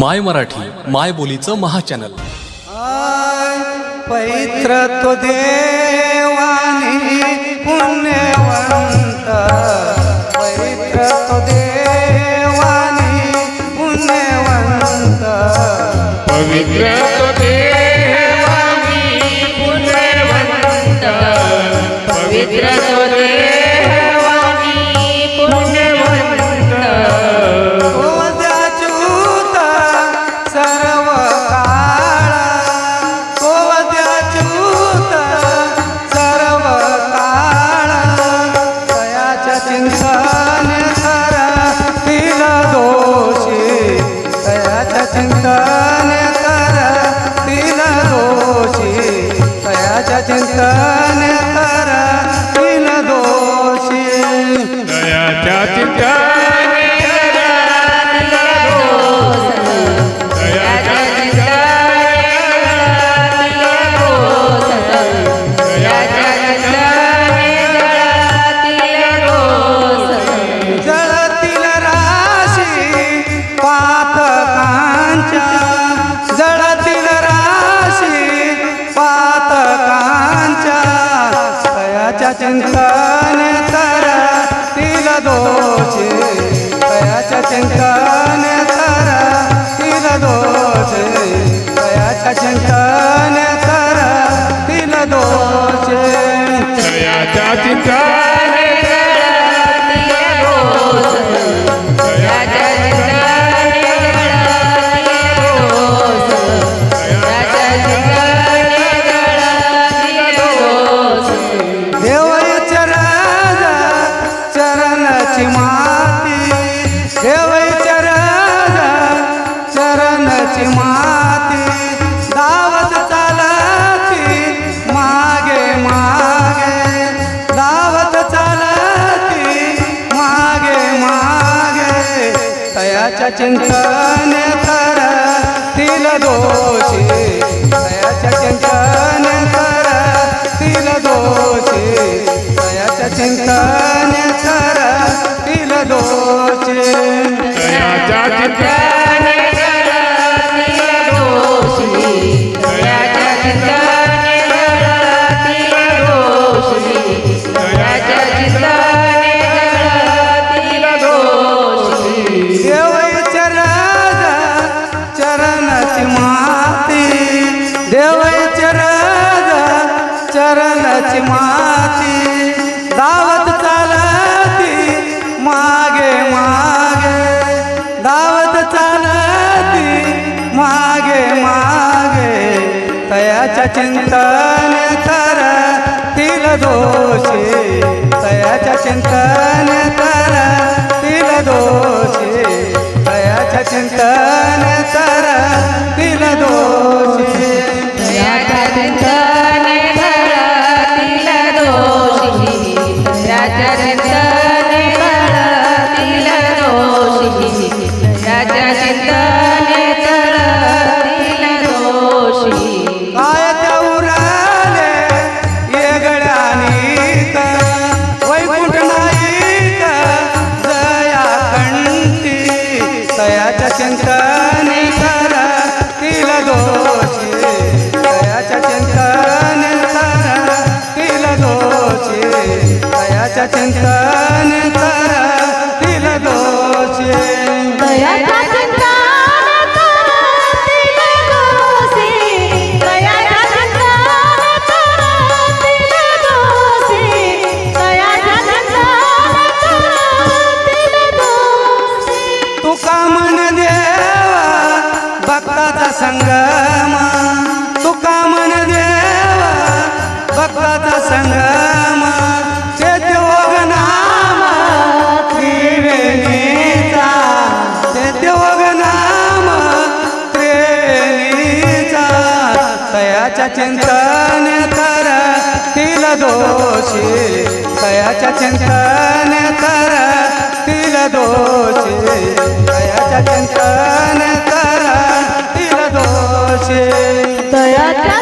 माय मराठी माय बोलीचं महाचॅनल. पवित्र तो देवानी पुण्यवंत. पवित्र तो देवानी पुण्यवंत. पवित्र तो देवानी पुण्यवंत. पवित्र तो तयाच्या चिंतन तारा तिला दोषी. तयाच्या चिंतन तारा तिला दोषी. तयाच्या चिंतन चिंतन तर तिल दोषी तयाच्या चिंतन तर तिल दोषी तयाच्या चिंतन तर तिल दोषी. दयाच्या चिंतन चरणची माती देवईच्या चरण चरणाची माती. दावत चालती मागे मागे. दावत चालती मागे मागे. तयाच्या चिंतन कर तिल दोषी. तयाच्या चिंतन कर तिल दोषी. तयाच्या चिंतन कर तिल दोषी भक्ताचा संगम? तुका मन देवा भक्ताचा संगम? तयाच्या चिंतन कर तिल दोषी. तयाच्या चिंतन कर तिल दोषी. तयाच्या चिंतन कर तिल दोषी. तयाच्या